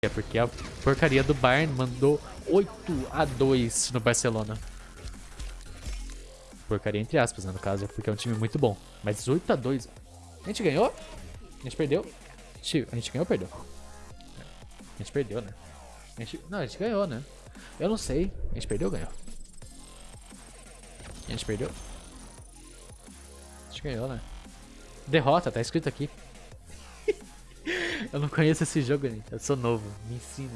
É porque a porcaria do Bayern mandou 8 a 2 no Barcelona. Porcaria entre aspas, né, no caso, porque é um time muito bom. Mas 8 a 2 A gente ganhou? A gente perdeu? A gente, ganhou ou perdeu? A gente perdeu, né? A gente, não, a gente ganhou, né? Eu não sei. A gente perdeu ou ganhou? A gente perdeu? A gente ganhou, né? Derrota, tá escrito aqui. Eu não conheço esse jogo, gente. Eu sou novo. Me ensina.